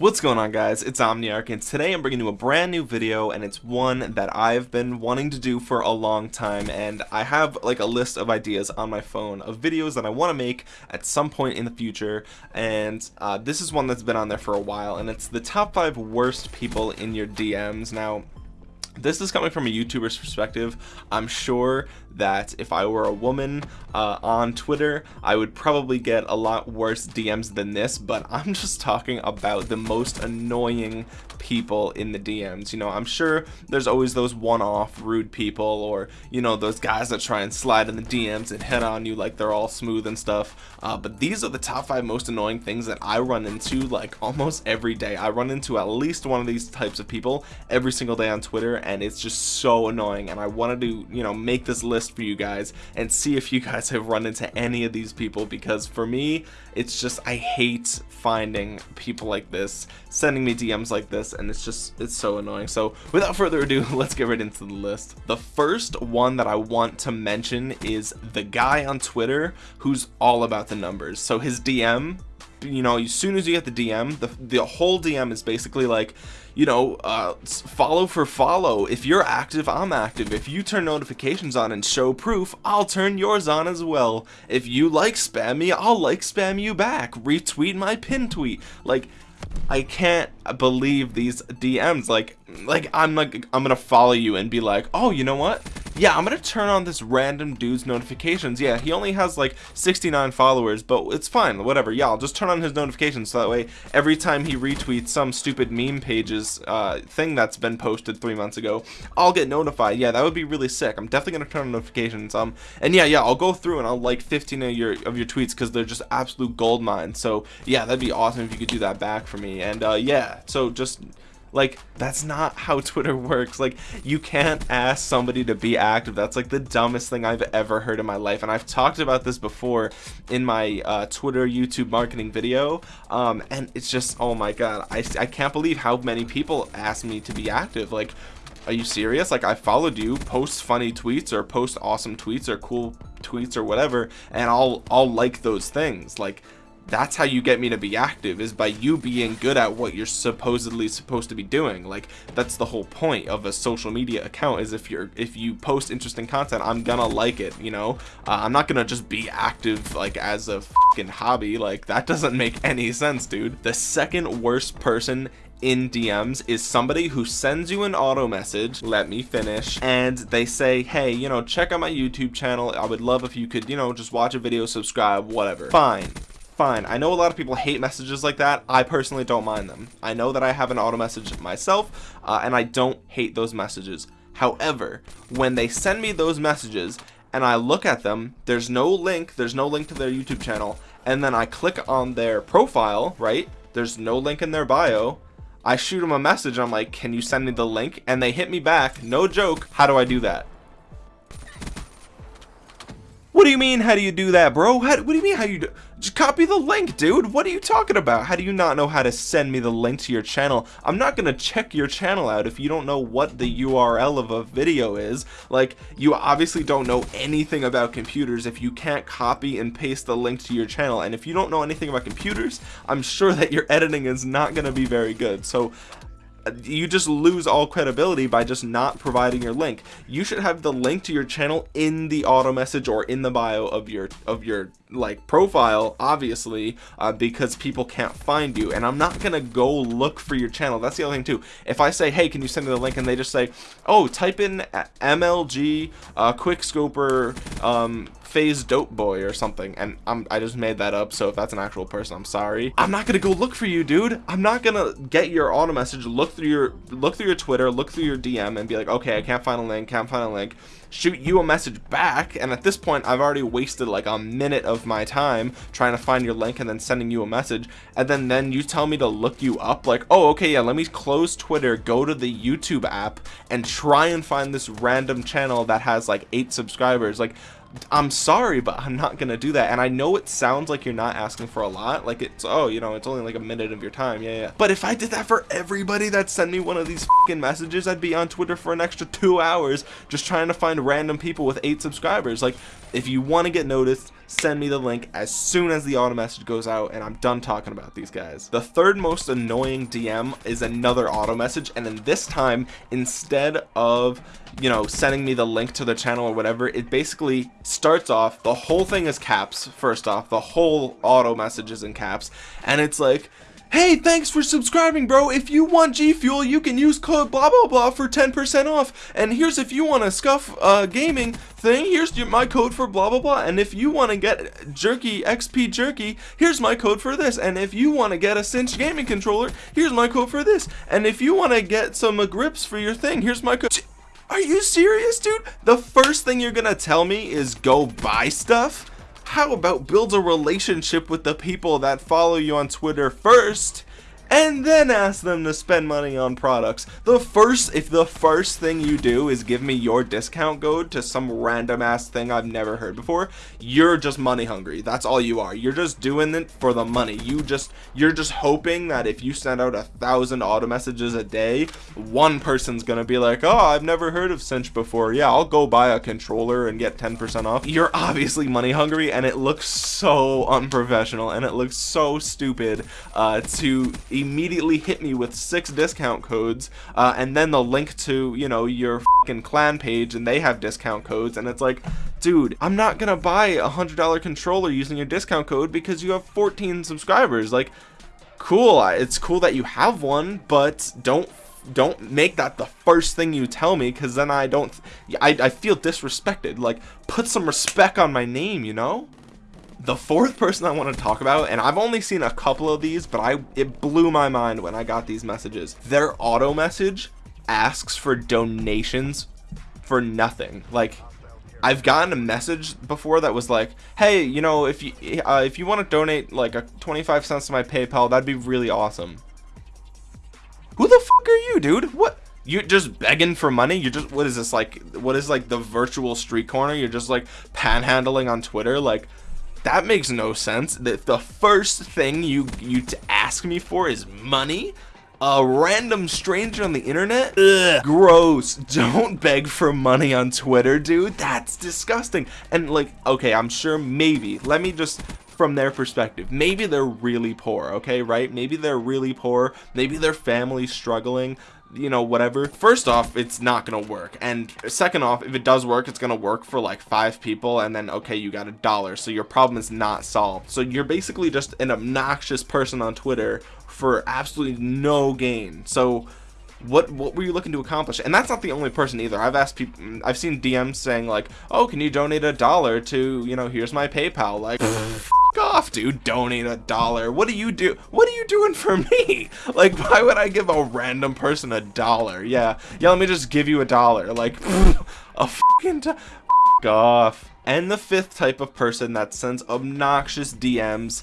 What's going on guys, it's Omniarch and today I'm bringing you a brand new video and it's one that I've been wanting to do for a long time and I have like a list of ideas on my phone of videos that I want to make at some point in the future and uh, this is one that's been on there for a while and it's the top 5 worst people in your DMs. Now this is coming from a youtuber's perspective. I'm sure that if i were a woman uh, on twitter i would probably get a lot worse dms than this but i'm just talking about the most annoying people in the dms you know i'm sure there's always those one-off rude people or you know those guys that try and slide in the dms and head on you like they're all smooth and stuff. Uh, but these are the top five most annoying things that i run into like almost every day. I run into at least one of these types of people every single day on twitter and it's just so annoying and I wanted to you know make this list for you guys and see if you guys have run into any of these people because for me it's just I hate finding people like this sending me DMs like this and it's just it's so annoying. So without further ado let's get right into the list. The first one that I want to mention is the guy on Twitter who's all about the numbers. So his DM you know as soon as you get the dm the, the whole dm is basically like you know uh, follow for follow. If you're active i'm active. If you turn notifications on and show proof i'll turn yours on as well. If you like spam me i'll like spam you back. Retweet my pin tweet. Like I can't believe these DMs like like I'm like I'm gonna follow you and be like oh you know what yeah I'm gonna turn on this random dude's notifications. Yeah he only has like 69 followers but it's fine whatever. Yeah I'll just turn on his notifications so that way every time he retweets some stupid meme pages uh, thing that's been posted three months ago I'll get notified. Yeah that would be really sick. I'm definitely gonna turn on notifications. Um and yeah yeah I'll go through and I'll like 15 of your of your tweets because they're just absolute gold mines. So yeah that'd be awesome if you could do that back for me. And uh, yeah so just like that's not how twitter works. Like you can't ask somebody to be active. That's like the dumbest thing i've ever heard in my life. And i've talked about this before in my uh, twitter youtube marketing video. Um, and it's just oh my god I, I can't believe how many people ask me to be active. Like are you serious? Like i followed you post funny tweets or post awesome tweets or cool tweets or whatever and i'll i'll like those things. Like that's how you get me to be active is by you being good at what you're supposedly supposed to be doing. Like that's the whole point of a social media account is if you're if you post interesting content i'm gonna like it you know? Uh, i'm not gonna just be active like as a fucking hobby. Like that doesn't make any sense dude. The second worst person in DMs is somebody who sends you an auto message let me finish and they say hey you know check out my YouTube channel. I would love if you could you know just watch a video subscribe whatever. Fine fine. I know a lot of people hate messages like that. I personally don't mind them. I know that I have an auto message myself, uh, and I don't hate those messages. However, when they send me those messages and I look at them, there's no link, there's no link to their YouTube channel, and then I click on their profile, right? There's no link in their bio. I shoot them a message, I'm like, can you send me the link? And they hit me back, no joke. How do I do that? What do you mean, how do you do that, bro? How, what do you mean, how you do? Just copy the link, dude. What are you talking about? How do you not know how to send me the link to your channel? I'm not gonna check your channel out if you don't know what the URL of a video is. Like, you obviously don't know anything about computers if you can't copy and paste the link to your channel. And if you don't know anything about computers, I'm sure that your editing is not gonna be very good. So you just lose all credibility by just not providing your link you should have the link to your channel in the auto message or in the bio of your of your like profile obviously uh, because people can't find you. And I'm not gonna go look for your channel. That's the other thing too. If I say hey can you send me the link? and they just say oh type in MLG uh, quickscoper um, phase dope boy or something. And I'm, I just made that up so if that's an actual person I'm sorry. I'm not gonna go look for you dude. I'm not gonna get your auto message look through your look through your Twitter look through your DM and be like okay I can't find a link can't find a link. Shoot you a message back and at this point I've already wasted like a minute of my time trying to find your link and then sending you a message and then then you tell me to look you up like oh okay yeah let me close Twitter go to the YouTube app and try and find this random channel that has like eight subscribers like I'm sorry, but I'm not gonna do that. And I know it sounds like you're not asking for a lot. Like it's, oh, you know, it's only like a minute of your time. Yeah, yeah. But if I did that for everybody that sent me one of these messages, I'd be on Twitter for an extra two hours just trying to find random people with eight subscribers. Like, if you want to get noticed, send me the link as soon as the auto message goes out and I'm done talking about these guys. The third most annoying DM is another auto message and then this time instead of you know sending me the link to the channel or whatever it basically starts off the whole thing is caps first off the whole auto message is in caps and it's like Hey, thanks for subscribing, bro. If you want G Fuel, you can use code blah blah blah for 10% off. And here's if you want a Scuf uh, gaming thing, here's my code for blah blah blah. And if you want to get Jerky XP Jerky, here's my code for this. And if you want to get a Cinch gaming controller, here's my code for this. And if you want to get some uh, grips for your thing, here's my code. Are you serious, dude? The first thing you're gonna tell me is go buy stuff? How about build a relationship with the people that follow you on Twitter first and then ask them to spend money on products. The first, if the first thing you do is give me your discount code to some random ass thing I've never heard before, you're just money hungry. That's all you are. You're just doing it for the money. You just, you're just hoping that if you send out a thousand auto messages a day, one person's gonna be like, oh, I've never heard of Cinch before. Yeah, I'll go buy a controller and get 10% off. You're obviously money hungry and it looks so unprofessional and it looks so stupid uh, to immediately hit me with six discount codes uh, and then the link to you know your fucking clan page and they have discount codes and it's like dude i'm not gonna buy a hundred dollar controller using your discount code because you have 14 subscribers. Like cool it's cool that you have one but don't don't make that the first thing you tell me because then i don't I, I feel disrespected. Like put some respect on my name you know the fourth person I want to talk about, and I've only seen a couple of these, but I it blew my mind when I got these messages. Their auto message asks for donations for nothing. Like I've gotten a message before that was like, "Hey, you know, if you uh, if you want to donate like a 25 cents to my PayPal, that'd be really awesome." Who the fuck are you, dude? What? You're just begging for money? You're just what is this like? What is like the virtual street corner? You're just like panhandling on Twitter like that makes no sense. That the first thing you you to ask me for is money. A random stranger on the internet? Ugh, gross. Don't beg for money on Twitter, dude. That's disgusting. And like, okay, I'm sure maybe. Let me just from their perspective. Maybe they're really poor, okay, right? Maybe they're really poor. Maybe their family's struggling you know whatever. First off it's not gonna work. And second off if it does work it's gonna work for like five people and then okay you got a dollar. So your problem is not solved. So you're basically just an obnoxious person on twitter for absolutely no gain. So what what were you looking to accomplish and that's not the only person either i've asked people mm, i've seen dms saying like oh can you donate a dollar to you know here's my paypal like off, dude. Donate a dollar. What do you do? What are you doing for me? Like, why would I give a random person a dollar? Yeah, yeah. Let me just give you a dollar. Like, a fucking off. And the fifth type of person that sends obnoxious DMs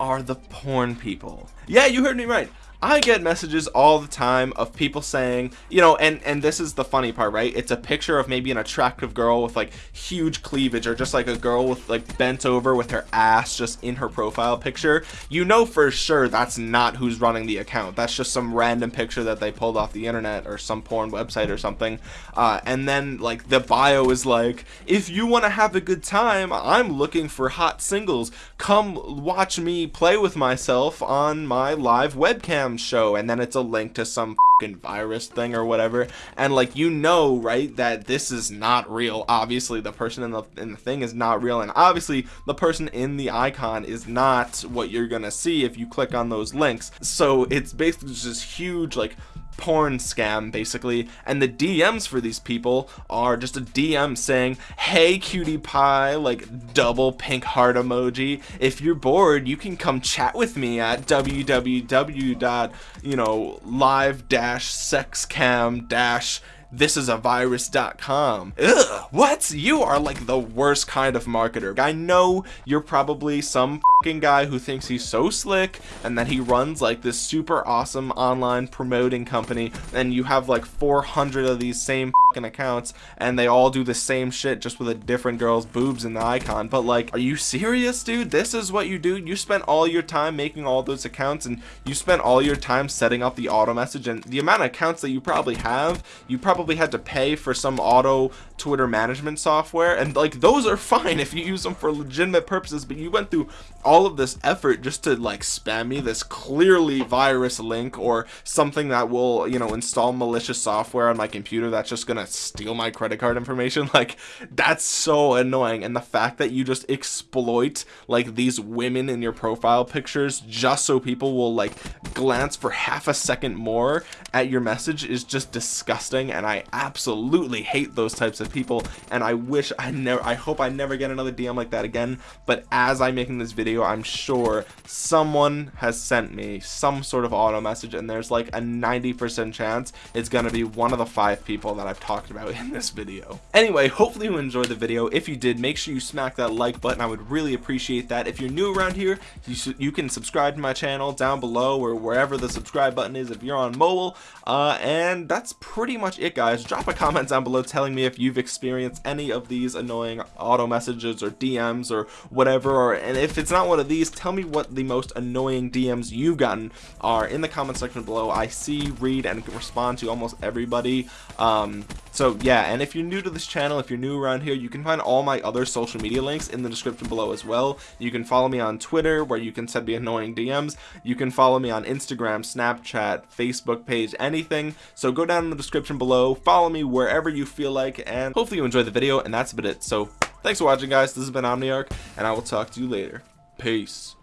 are the porn people. Yeah, you heard me right. I get messages all the time of people saying, you know, and and this is the funny part, right? It's a picture of maybe an attractive girl with like huge cleavage or just like a girl with like bent over with her ass just in her profile picture. You know for sure that's not who's running the account. That's just some random picture that they pulled off the internet or some porn website or something. Uh, and then like the bio is like, if you want to have a good time, I'm looking for hot singles. Come watch me play with myself on my live webcam show and then it's a link to some fucking virus thing or whatever. And like you know right that this is not real. Obviously the person in the in the thing is not real and obviously the person in the icon is not what you're gonna see if you click on those links. So it's basically just this huge like porn scam basically and the DMs for these people are just a DM saying hey cutie pie like double pink heart emoji if you're bored you can come chat with me at www dot you know live dash sexcam dash this is a virus.com. Ugh, what? You are like the worst kind of marketer. I know you're probably some fucking guy who thinks he's so slick and that he runs like this super awesome online promoting company and you have like 400 of these same fucking accounts and they all do the same shit just with a different girl's boobs in the icon. But like are you serious dude? This is what you do? You spent all your time making all those accounts and you spent all your time setting up the auto message and the amount of accounts that you probably have you probably had to pay for some auto Twitter management software and like those are fine if you use them for legitimate purposes but you went through all of this effort just to like spam me this clearly virus link or something that will you know install malicious software on my computer that's just gonna steal my credit card information? Like that's so annoying. And the fact that you just exploit like these women in your profile pictures just so people will like glance for half a second more at your message is just disgusting and I absolutely hate those types of people and I wish I never I hope I never get another DM like that again but as I'm making this video I'm sure someone has sent me some sort of auto message and there's like a 90% chance it's gonna be one of the five people that I've talked about in this video. Anyway hopefully you enjoyed the video. If you did make sure you smack that like button. I would really appreciate that. If you're new around here you, you can subscribe to my channel down below or wherever the subscribe button is if you're on mobile. Uh, and that's pretty much it guys. Drop a comment down below telling me if you've experienced any of these annoying auto messages or DMs or whatever or and if it's not one of these tell me what the most annoying DMs you've gotten are in the comment section below. I see read and respond to almost everybody. Um, so yeah and if you're new to this channel if you're new around here you can find all my other social media links in the description below as well. You can follow me on Twitter where you can send me annoying DMs you can follow me on Instagram Snapchat Facebook page anything. So go down in the description below follow me wherever you feel like and hopefully you enjoy the video and that's about it. So thanks for watching guys. This has been Omniarch and I will talk to you later. Peace